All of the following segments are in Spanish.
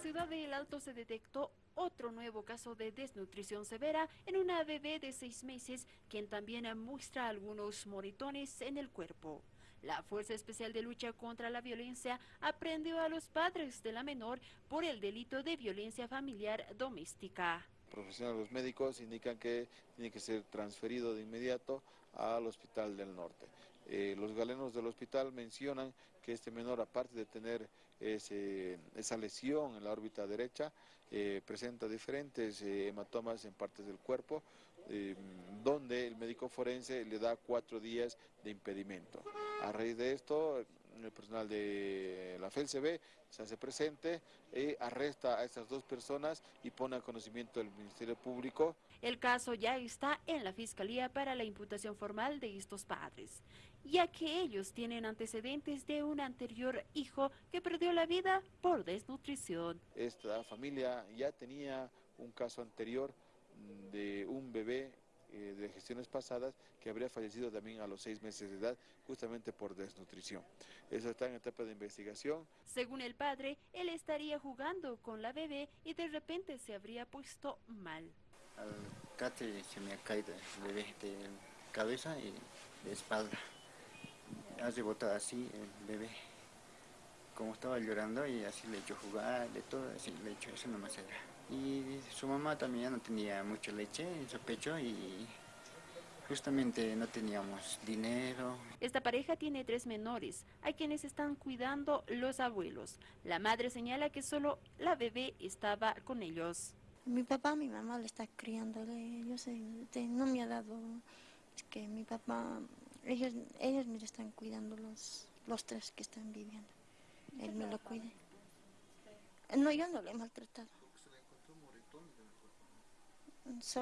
ciudad de El Alto se detectó otro nuevo caso de desnutrición severa en una bebé de seis meses, quien también muestra algunos moritones en el cuerpo. La Fuerza Especial de Lucha contra la Violencia aprendió a los padres de la menor por el delito de violencia familiar doméstica. Profesionales médicos indican que tiene que ser transferido de inmediato al Hospital del Norte. Eh, los galenos del hospital mencionan que este menor, aparte de tener esa lesión en la órbita derecha, eh, presenta diferentes eh, hematomas en partes del cuerpo, donde el médico forense le da cuatro días de impedimento. A raíz de esto, el personal de la FELCB se hace presente y arresta a estas dos personas y pone a conocimiento del Ministerio Público. El caso ya está en la Fiscalía para la imputación formal de estos padres, ya que ellos tienen antecedentes de un anterior hijo que perdió la vida por desnutrición. Esta familia ya tenía un caso anterior de de gestiones pasadas que habría fallecido también a los seis meses de edad justamente por desnutrición. Eso está en etapa de investigación. Según el padre, él estaría jugando con la bebé y de repente se habría puesto mal. Al cate se me ha caído el bebé de cabeza y de espalda. Ha rebotado así el bebé. Como estaba llorando y así le hecho jugar, de todo, así le hecho, eso nomás era. Y su mamá también no tenía mucha leche en su pecho y justamente no teníamos dinero. Esta pareja tiene tres menores, a quienes están cuidando los abuelos. La madre señala que solo la bebé estaba con ellos. Mi papá, mi mamá le está criando, yo sé, no me ha dado, es que mi papá, ellos, ellos me están cuidando los, los tres que están viviendo. Él me lo cuida. No, yo no le he maltratado.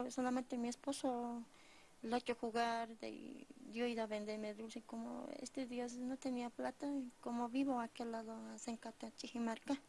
solamente mi esposo lo hecho jugar, de, yo ido a venderme dulce, como este día no tenía plata, como vivo a aquel lado, en Cata, Chijimarca,